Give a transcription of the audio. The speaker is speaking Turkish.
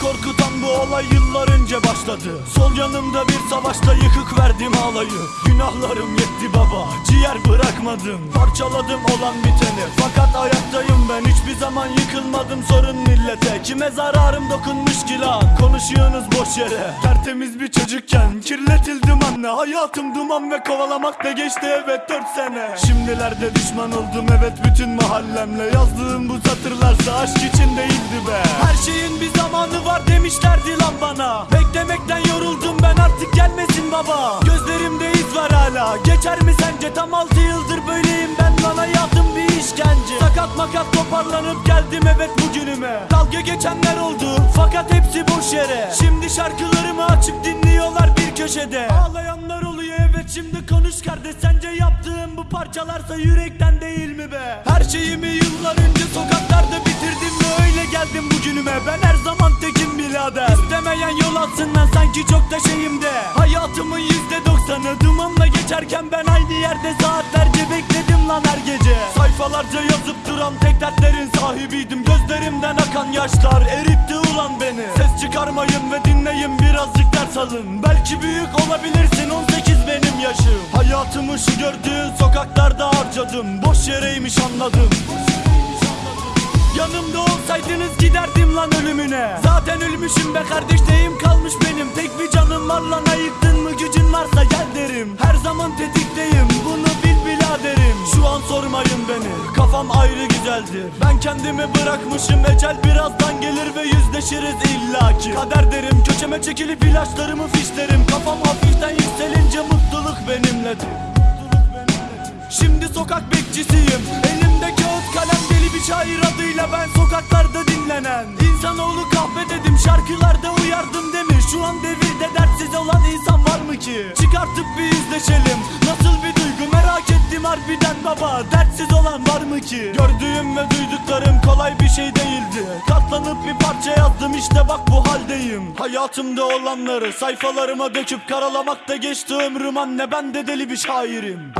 korkutan bu olay yıllar önce başladı. Sol yanımda bir savaşta yıkık verdim ağlayı. Günahlarım yetti baba. Ciğer bırak bırakmadım Parçaladım olan biteni. Fakat ayaktayım ben. Hiçbir zaman yıkılmadım sorun millete. Kime zararım dokunmuş ki lan? Konuşuyorsunuz boş yere. Tertemiz bir çocukken kirletildim anne. Hayatım duman ve kovalamakla geçti evet dört sene. Şimdilerde düşman oldum evet bütün mahallemle. Yazdığım bu satırlarsa aşk için değildi be. Her şeyin bir zamanı var demişlerdi lan bana. Beklemekten yoruldum ben artık gelmesin baba. Gözlerimde iz var hala. Geçer mi sence? Tam altı yıldır makat toparlanıp geldim evet bugünüme Dalga geçenler oldu fakat hepsi boş yere. Şimdi şarkılarımı açıp dinliyorlar bir köşede. Ağlayanlar oluyor evet şimdi konuş kardeş. Sence yaptığım bu parçalarsa yürekten değil mi be? Her şeyimi yıllar önce sokaklarda bitirdim ve öyle geldim bugünüme Ben her zaman tekim birader. İstemeyen yol atsın lan sanki çok da şeyimde Hayatımın yüzde doksanı dumanla geçerken ben aynı yerde saatlerce bekledim lan her gece Sayfalarca yazıp duran tek dertlerin sahibiydim. Gözlerimden akan yaşlar eritti ulan beni. Ses çıkarmayın ve dinleyin birazcık ders alın. Belki büyük olabilirsin 18 benim yaşım. Hayatımı şu gördüğün sokaklarda harcadım. Boş yereymiş anladım. Yanımda olsaydınız giderdim lan ölümüne. Zaten ölmüşüm be kardeş neyim kalmış benim? Tek bir canım var lan ayıktın mı? Gücün varsa gel derim güzeldir Ben kendimi bırakmışım ecel birazdan gelir ve yüzleşiriz illaki. Kader derim köşeme çekilip ilaçlarımı fişlerim. Kafam hafiften yükselince mutluluk benimledir Şimdi sokak bekçisiyim. Elimde kağıt kalem deli bir şair adıyla ben sokaklarda dinlenen. İnsanoğlu kahve dedim şarkılarda uyardım demiş Şu an devirde dertsiz olan insan var mı ki? Çıkartıp bir yüzleşelim. Nasıl bir duygu ettim harbiden baba Dertsiz olan var mı ki? Gördüğüm ve duyduklarım kolay bir şey değildi. Katlanıp bir parça yazdım işte bak bu haldeyim. Hayatımda olanları sayfalarıma döküp karalamakta geçti ömrüm. Anne ben de deli bir şairim